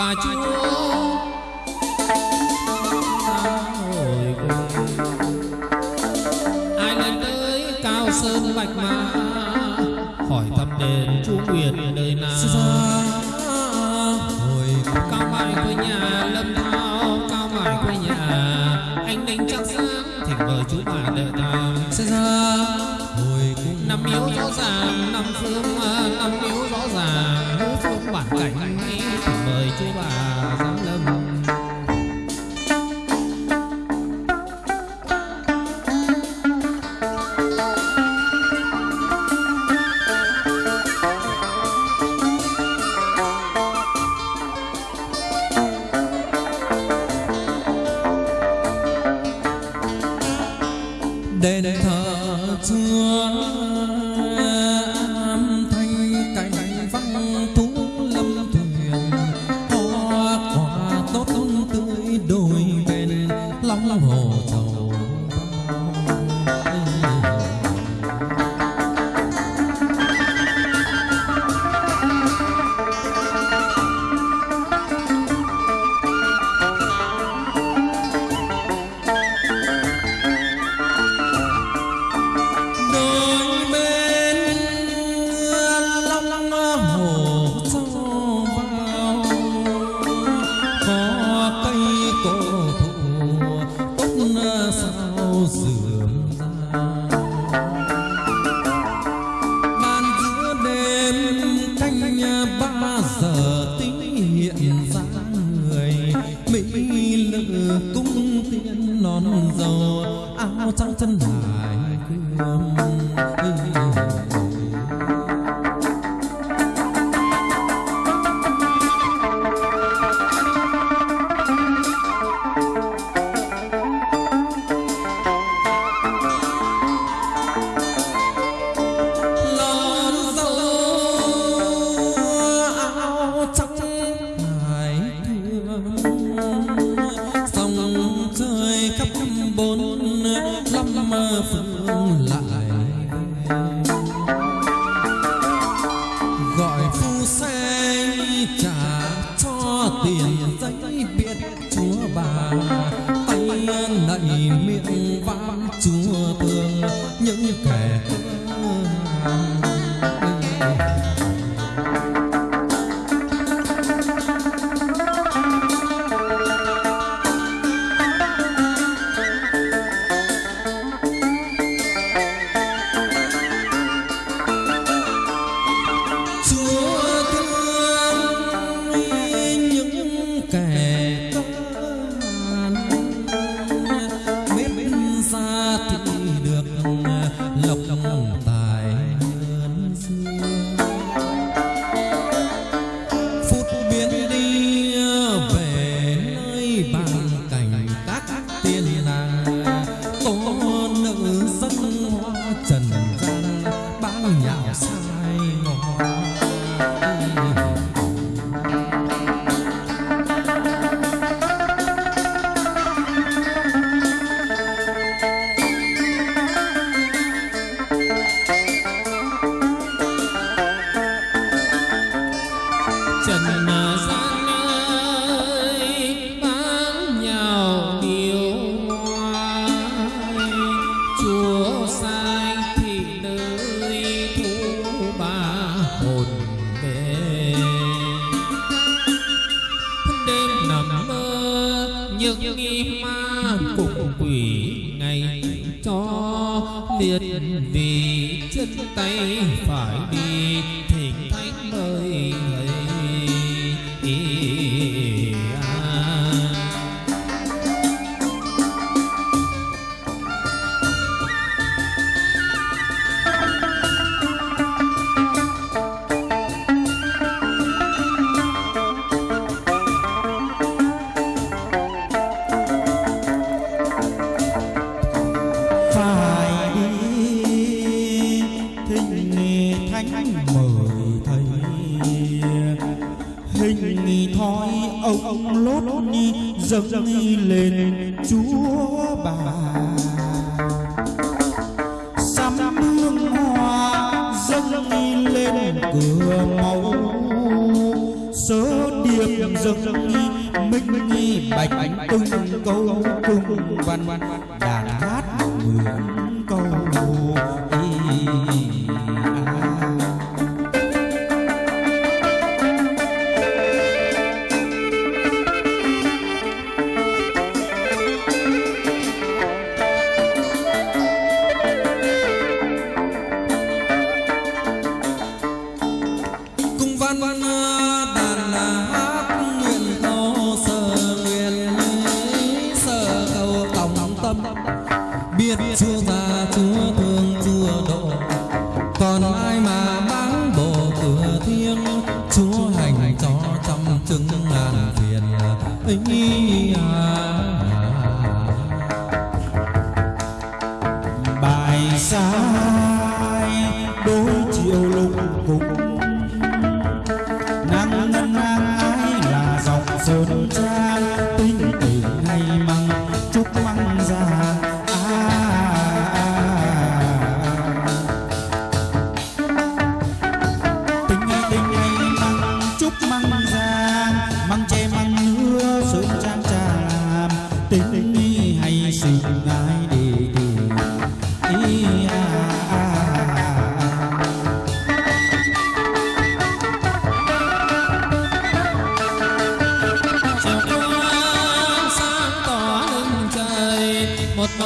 và chúa. Ngồi cùng ai lên tới cao sơn bạch mã hỏi thăm đền chúa nguyệt nơi nào? Hồi cao mãi quê nhà lâm thao cao mãi quê nhà anh đánh chắc sáng thỉnh mời chúa bà đệ tam sẽ ra hồi cùng năm yếu rõ ràng năm phương ờ, năm yếu rõ ràng ngũ phương bản cảnh vời chúa bà giáo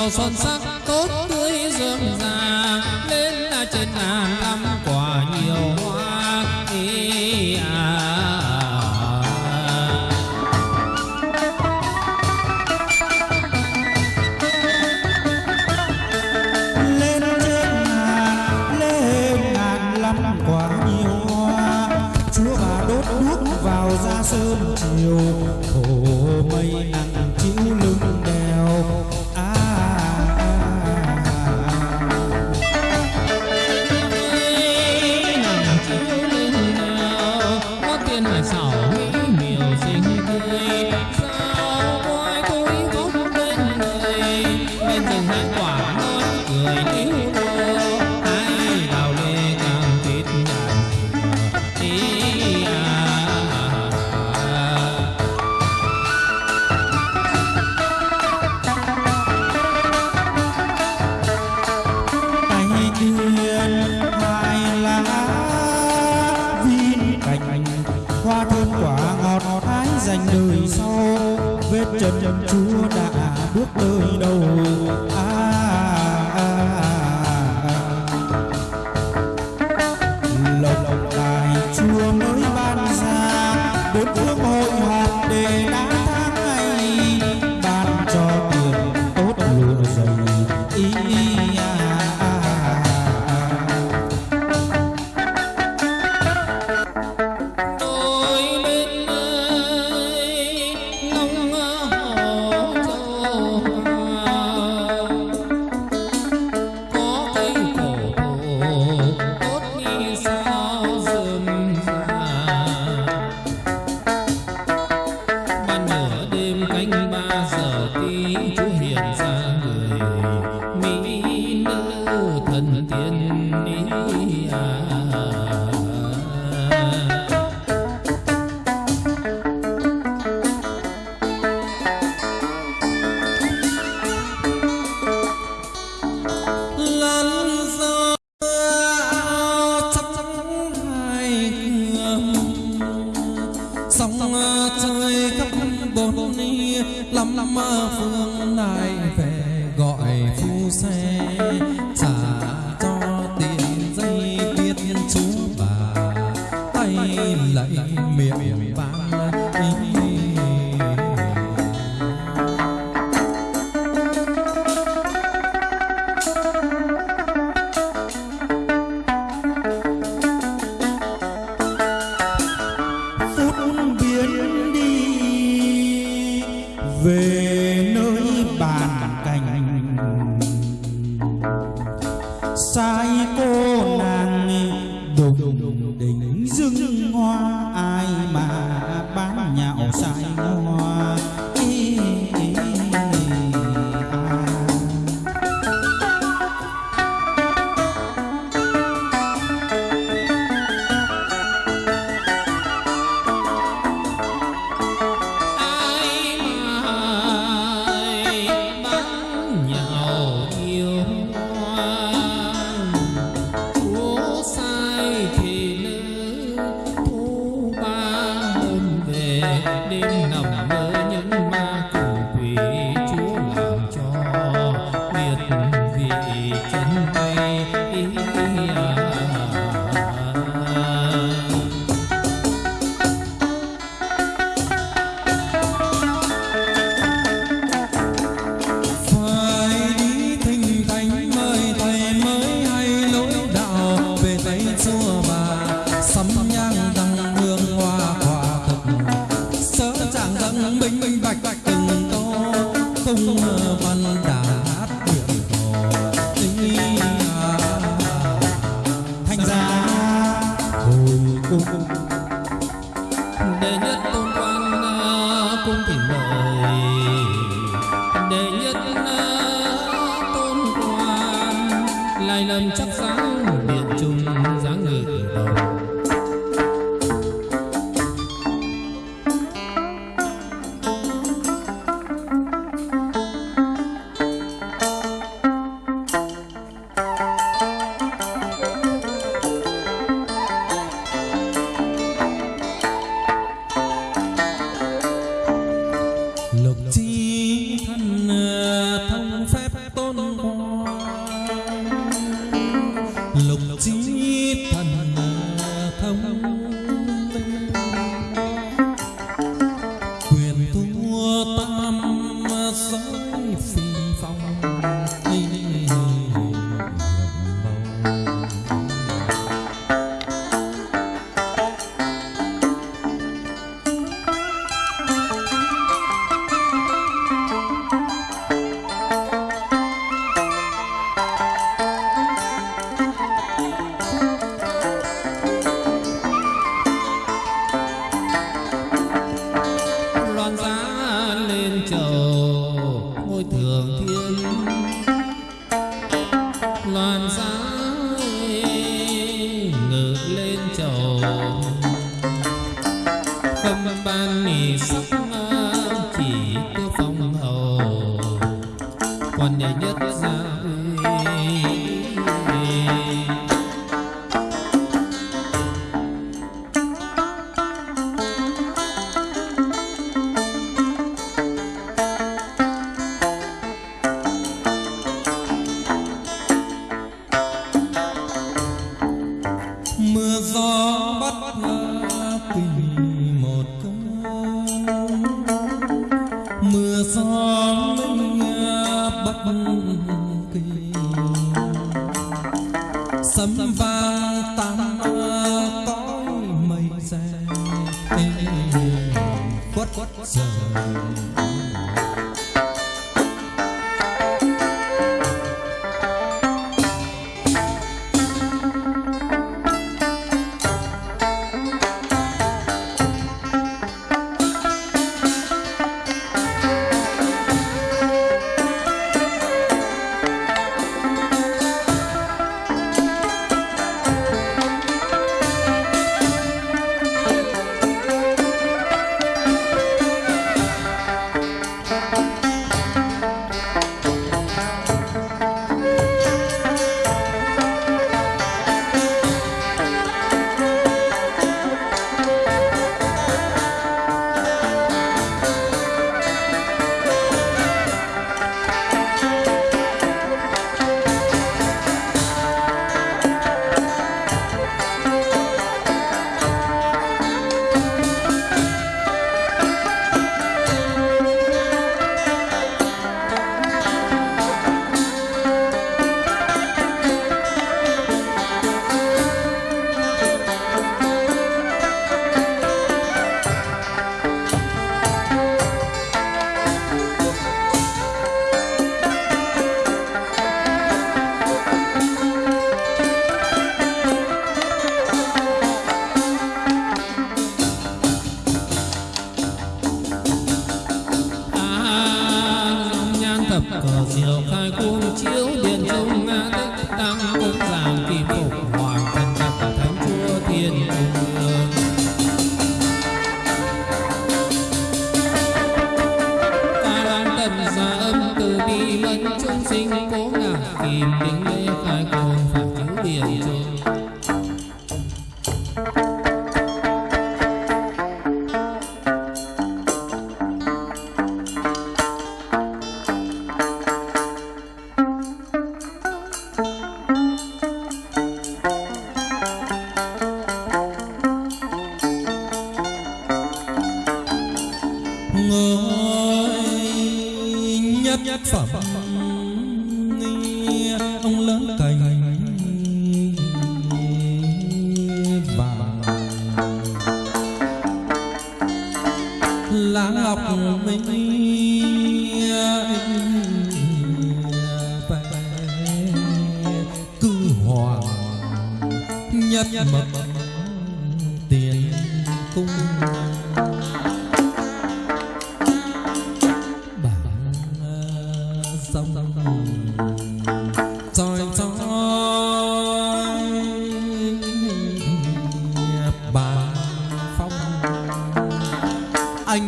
就算 cùng định 么走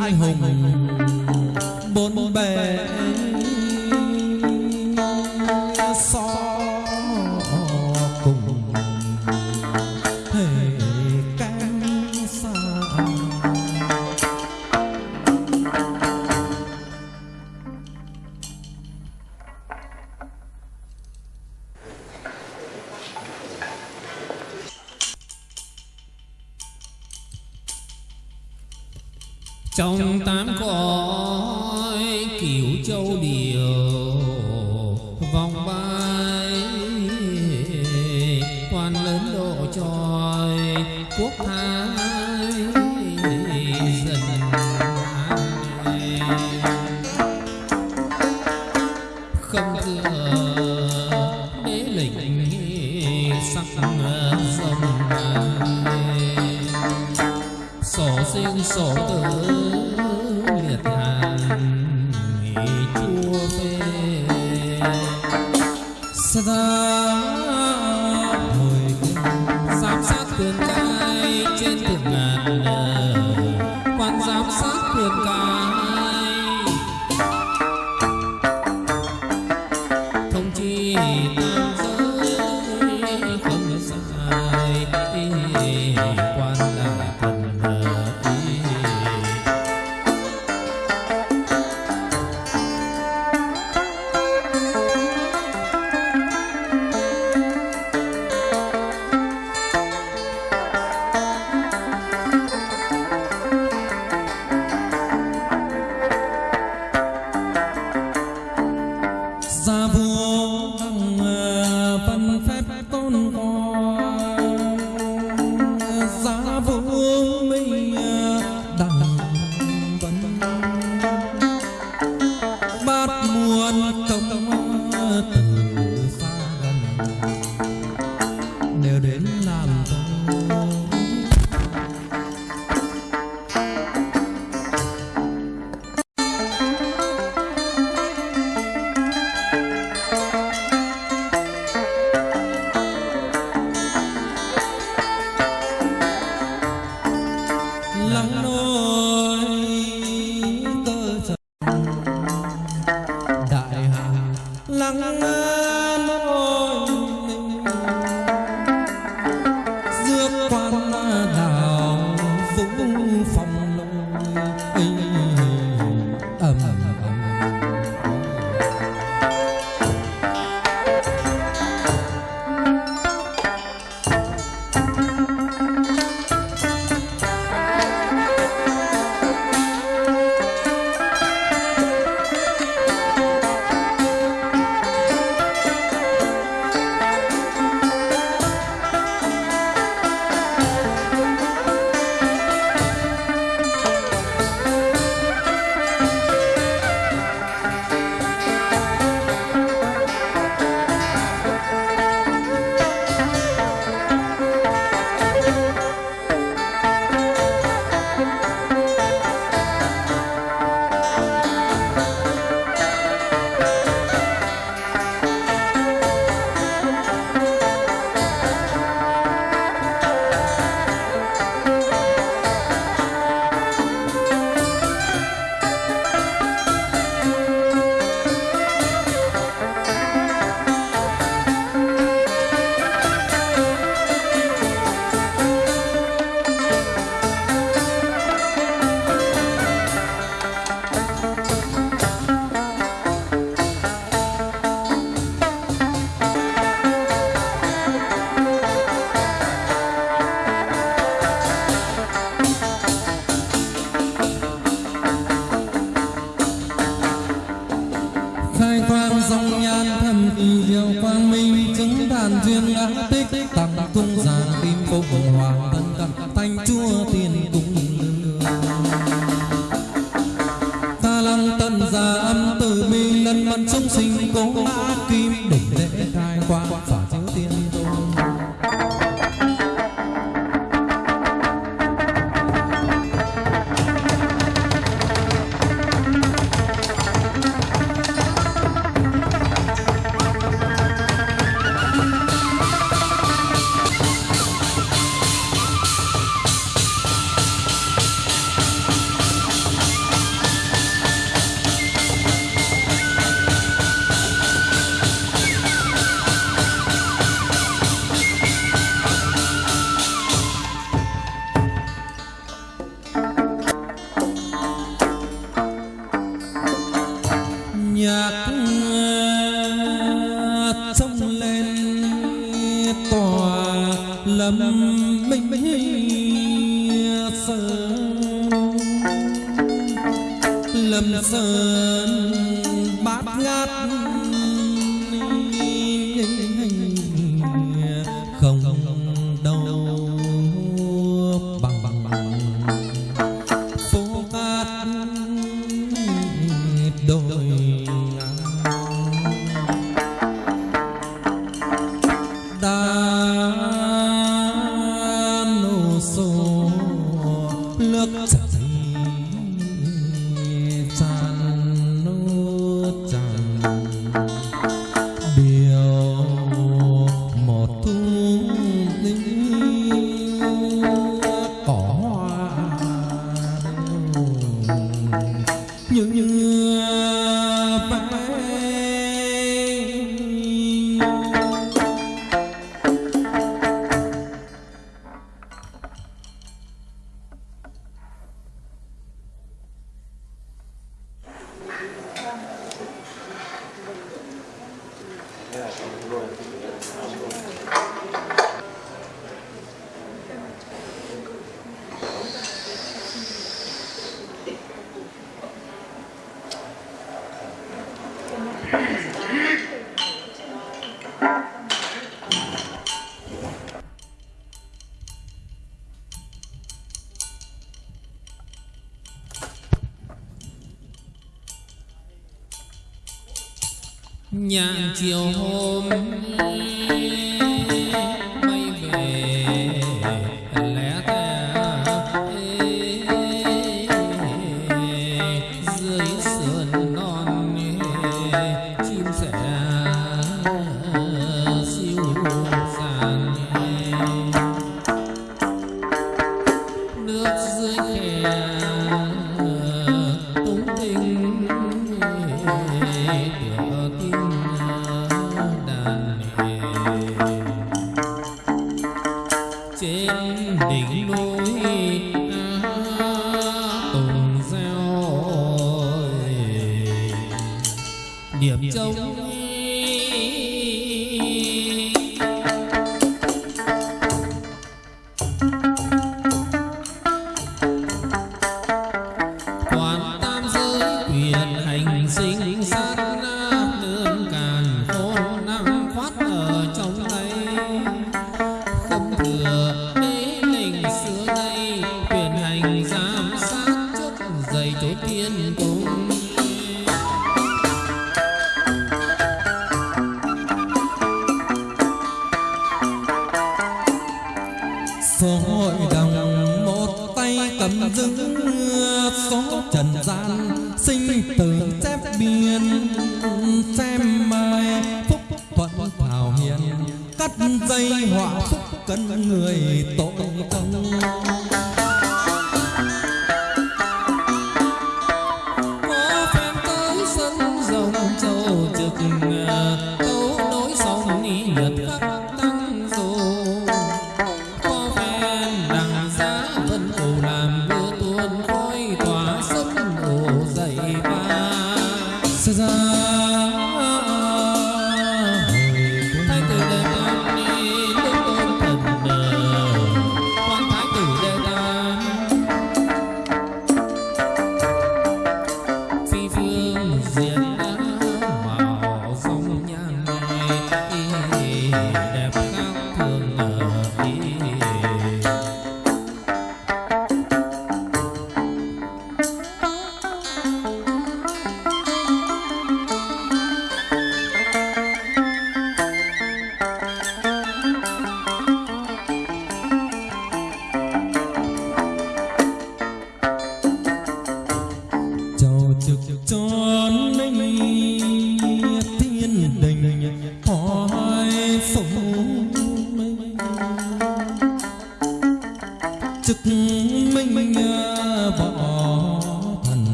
anh hùng nhạn chiều hôm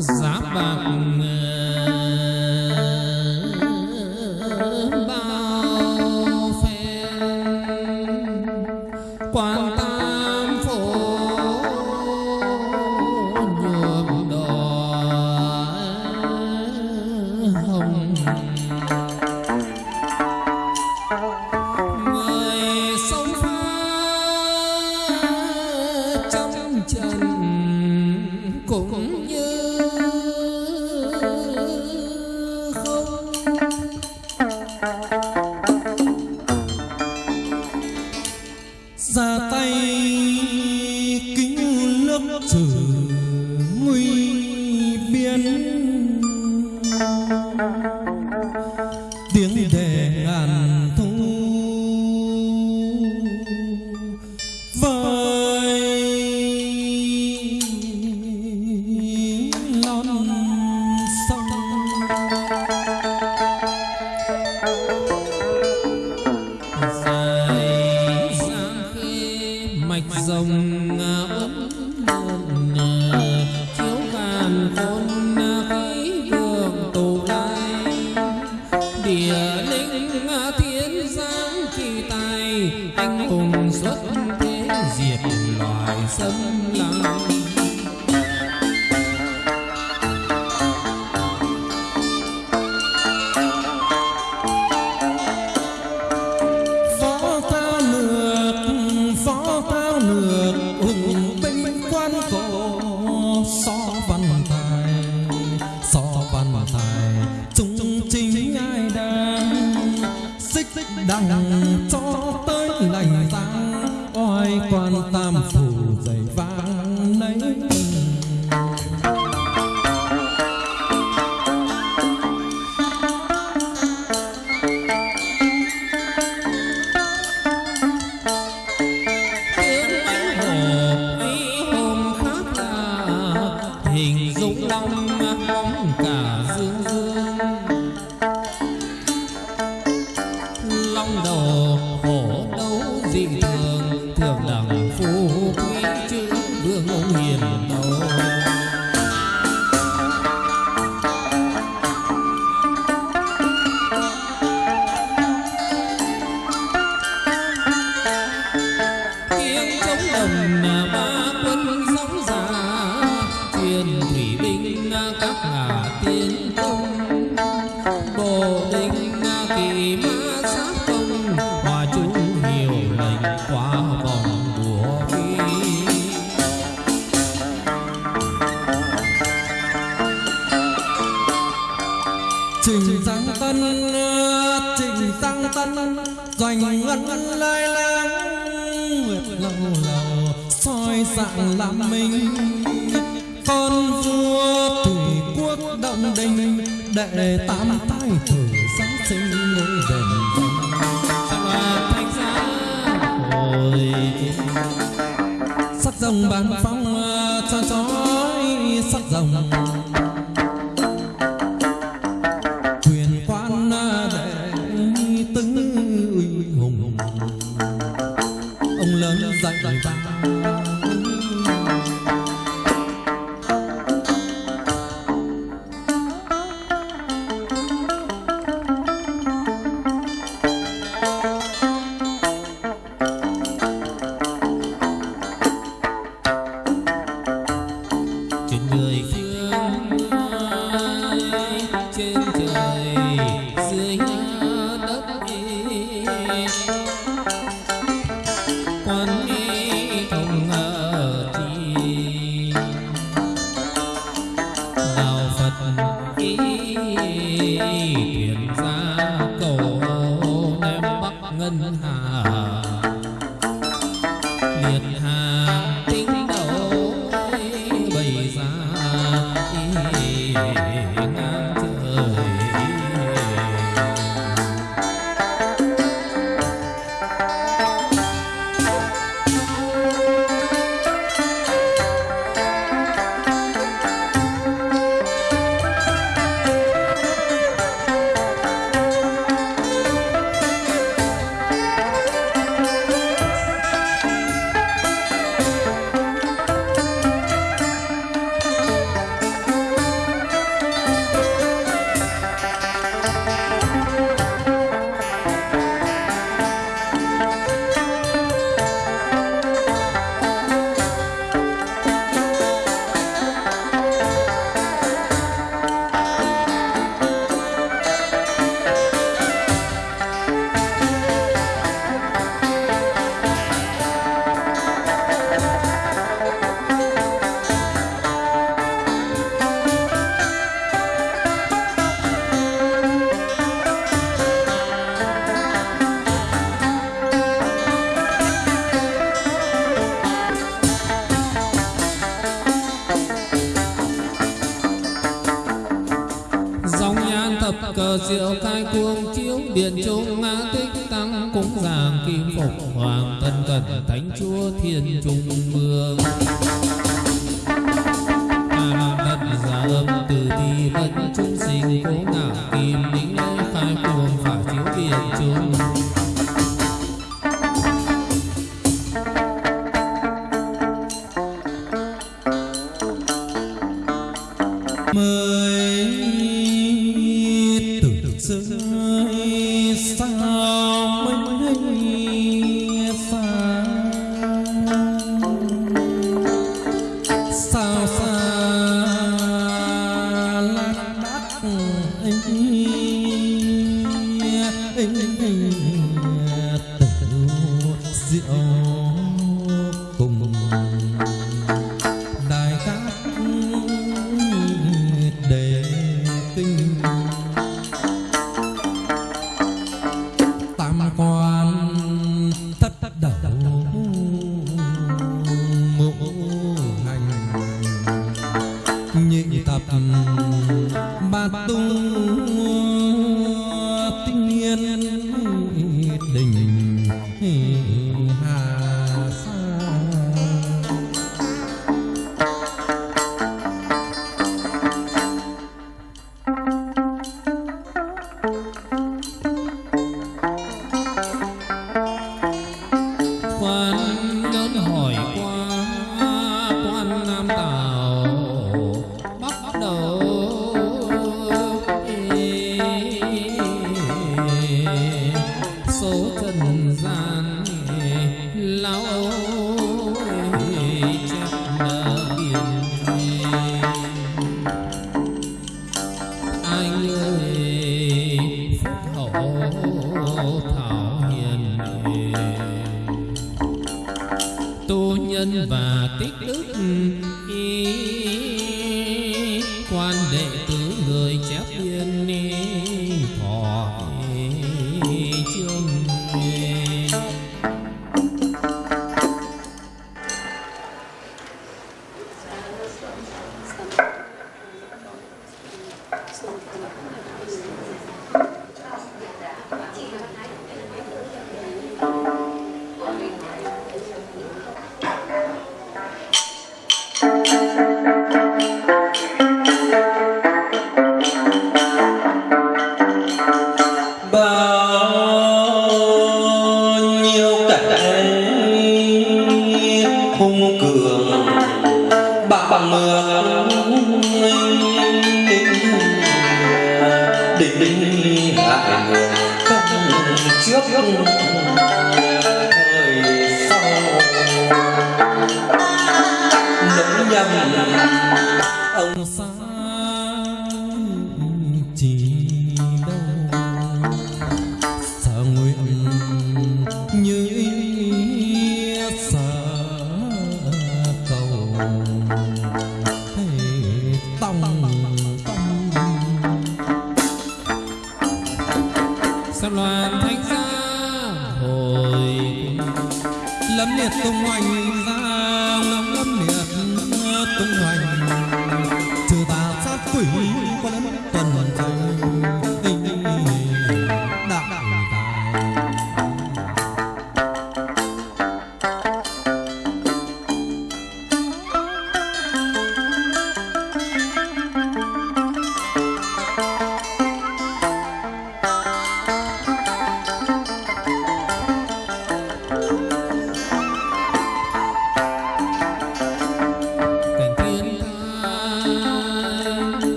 giá bạc sắc rồng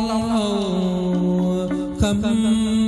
long hầu khâm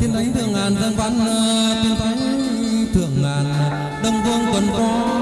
tiên thánh thượng ngàn dân văn tiên thánh thượng ngàn đông vương tuần có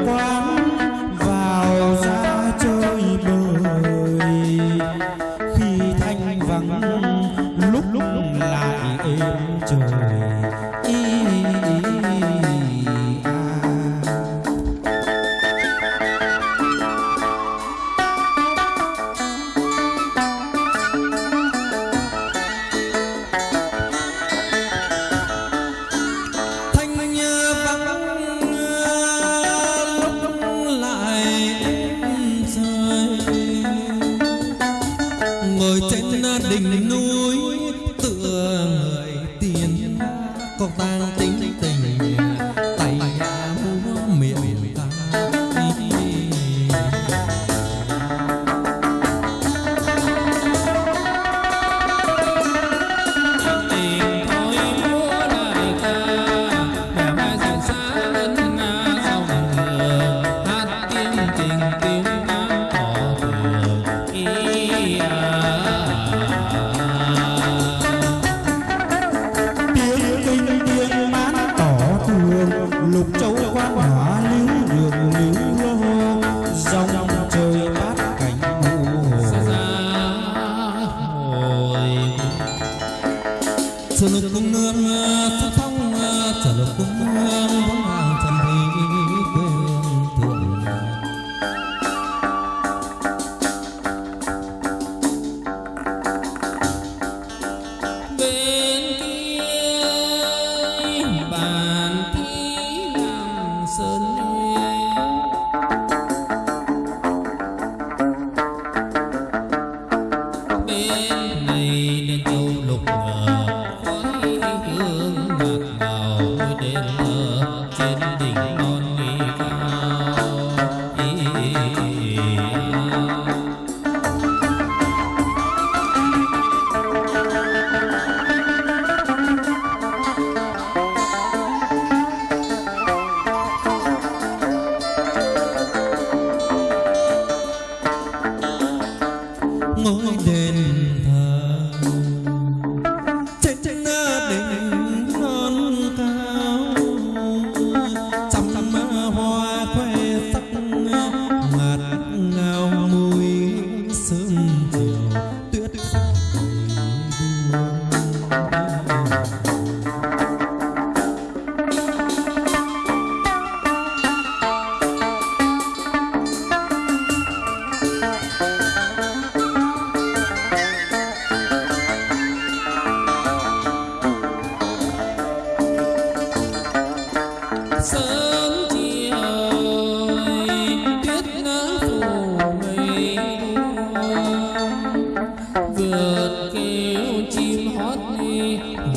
Wow.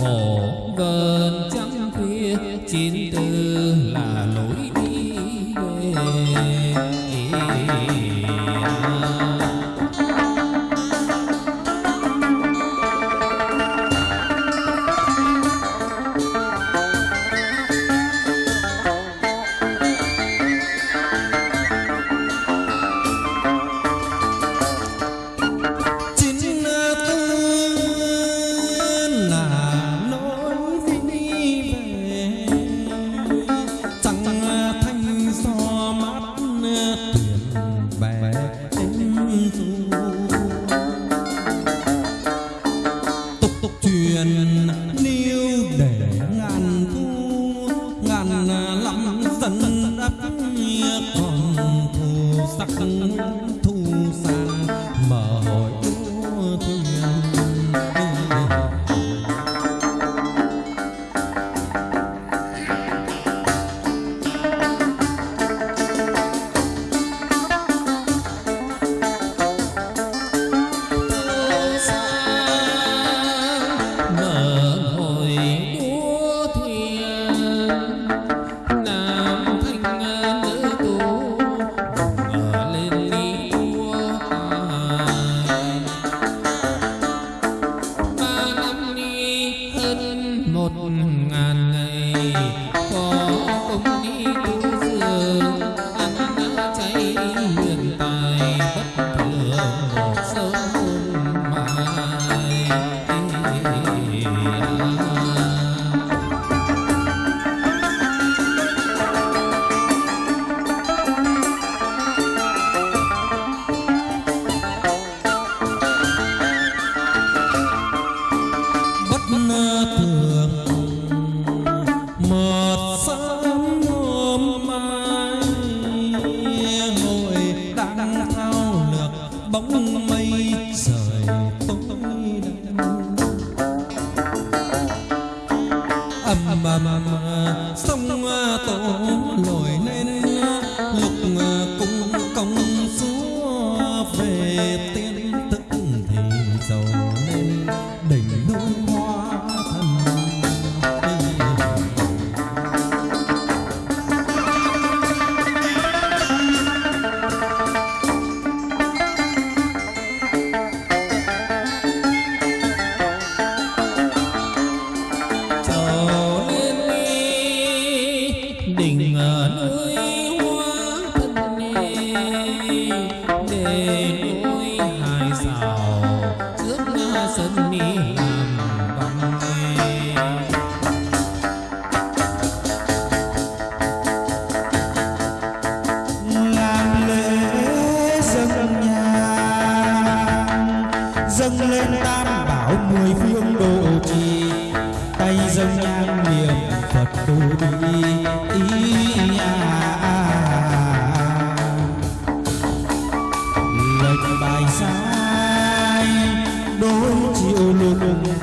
哦? hương độ trì. Tay dâng nhang niệm phật tu ý ý à, à, bài sai đối chiều lục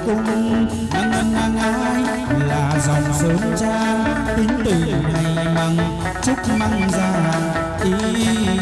cung. Năng năng ai là dòng sớm trang. Tính từ ngày măng chúc măng già ý, ý